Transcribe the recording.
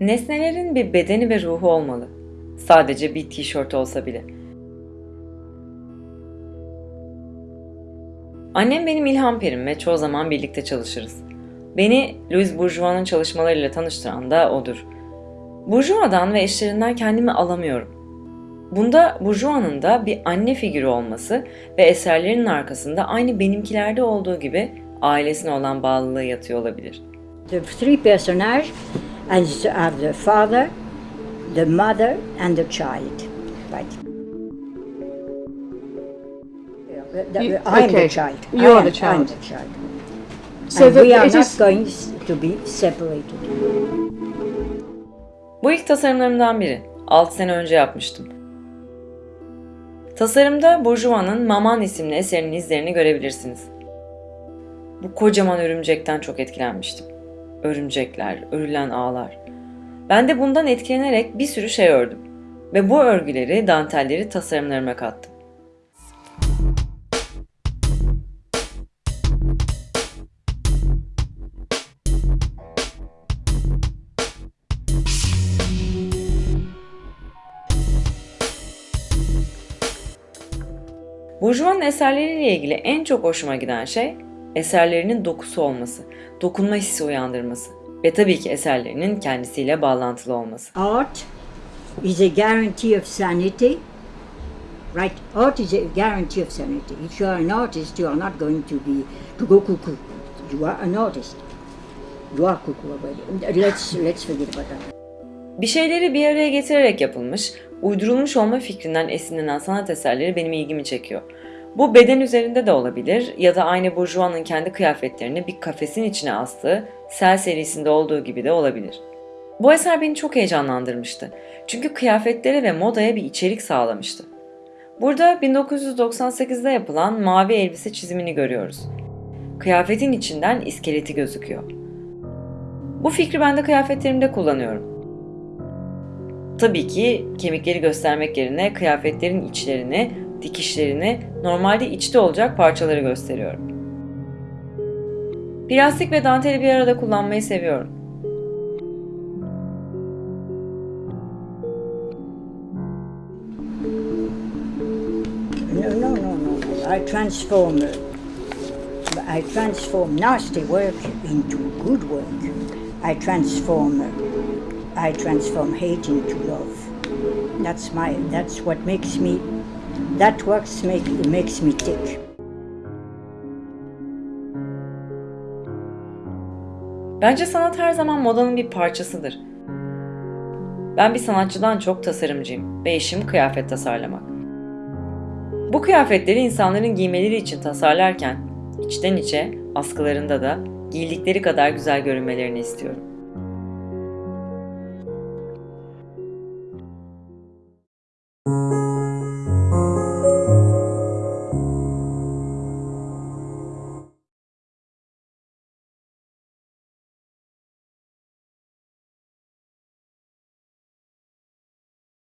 Nesnelerin bir bedeni ve ruhu olmalı. Sadece bir tişört olsa bile. Annem benim ilham perim ve çoğu zaman birlikte çalışırız. Beni Louis Bourgeois'ın çalışmalarıyla tanıştıran da odur. Bourgeois'dan ve eşlerinden kendimi alamıyorum. Bunda Bourgeois'ın da bir anne figürü olması ve eserlerinin arkasında aynı benimkilerde olduğu gibi ailesine olan bağlılığı yatıyor olabilir. The three personages and have the father, the mother, and the child. Right. You- I'm okay. the child. I You're am- the child. I'm the child. So and that we are it not is- going to be separated. Bu ilk tasarımlarımdan biri. 6 sene önce yapmıştım. Tasarımda Bourgeois'ın Maman isimli eserinin izlerini görebilirsiniz. Bu kocaman örümcekten çok etkilenmiştim. Örümcekler, örülen ağlar. Ben de bundan etkilenerek bir sürü şey ördüm. Ve bu örgüleri, dantelleri tasarımlarıma kattım. Bourgeois'ın eserleriyle ilgili en çok hoşuma giden şey eserlerinin dokusu olması, dokunma hissi uyandırması ve tabii ki eserlerinin kendisiyle bağlantılı olması. Art is a guarantee of sanity. Right? Art is a guarantee of sanity. If you are an artist, you are not going to be to go cuckoo. You are an artist. You are cuckoo. Let's let's forget about that. Bir şeyleri bir araya getirerek yapılmış, uydurulmuş olma fikrinden esinlenen sanat eserleri benim ilgimi çekiyor. Bu beden üzerinde de olabilir ya da aynı Bourgeois'ın kendi kıyafetlerini bir kafesin içine astığı Sel serisinde olduğu gibi de olabilir. Bu eser beni çok heyecanlandırmıştı. Çünkü kıyafetlere ve modaya bir içerik sağlamıştı. Burada 1998'de yapılan mavi elbise çizimini görüyoruz. Kıyafetin içinden iskeleti gözüküyor. Bu fikri ben de kıyafetlerimde kullanıyorum. Tabii ki kemikleri göstermek yerine kıyafetlerin içlerini, dikişlerini, normalde içte olacak parçaları gösteriyorum. Plastik ve danteli bir arada kullanmayı seviyorum. No, no, no, no. I transform. I transform nasty work into good work. I transform. I transform hate into love. That's my. That's what makes me. That works make makes me tick. Bence sanat her zaman modanın bir parçasıdır. Ben bir sanatçıdan çok tasarımcıyım ve işim kıyafet tasarlamak. Bu kıyafetleri insanların giymeleri için tasarlarken içten içe askılarında da giydikleri kadar güzel görünmelerini istiyorum.